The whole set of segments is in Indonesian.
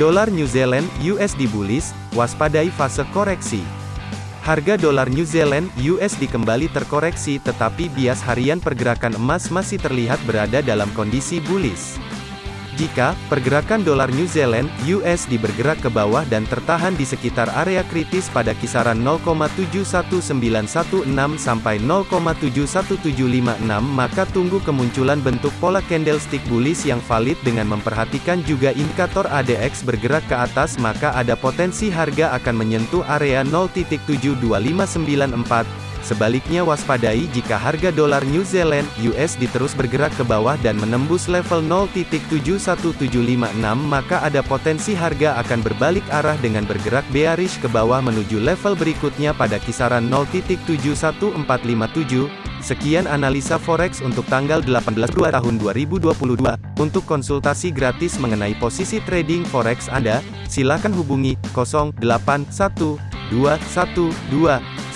Dolar New Zealand USD bullish, waspadai fase koreksi. Harga dolar New Zealand USD kembali terkoreksi tetapi bias harian pergerakan emas masih terlihat berada dalam kondisi bullish. Jika pergerakan dolar New Zealand (USD) bergerak ke bawah dan tertahan di sekitar area kritis pada kisaran 0,71916 sampai 0,71756 maka tunggu kemunculan bentuk pola candlestick bullish yang valid dengan memperhatikan juga indikator ADX bergerak ke atas maka ada potensi harga akan menyentuh area 0.72594 Sebaliknya waspadai jika harga dolar New Zealand USD terus bergerak ke bawah dan menembus level 0.71756 maka ada potensi harga akan berbalik arah dengan bergerak bearish ke bawah menuju level berikutnya pada kisaran 0.71457. Sekian analisa forex untuk tanggal 18 2 tahun 2022. Untuk konsultasi gratis mengenai posisi trading forex Anda, silakan hubungi 081212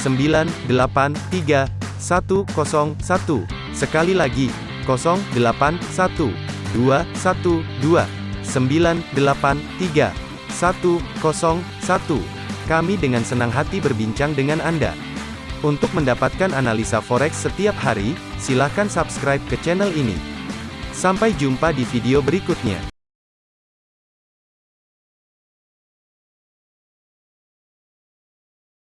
983 101. Sekali lagi, 081 212 983 101. Kami dengan senang hati berbincang dengan Anda. Untuk mendapatkan analisa forex setiap hari, silakan subscribe ke channel ini. Sampai jumpa di video berikutnya.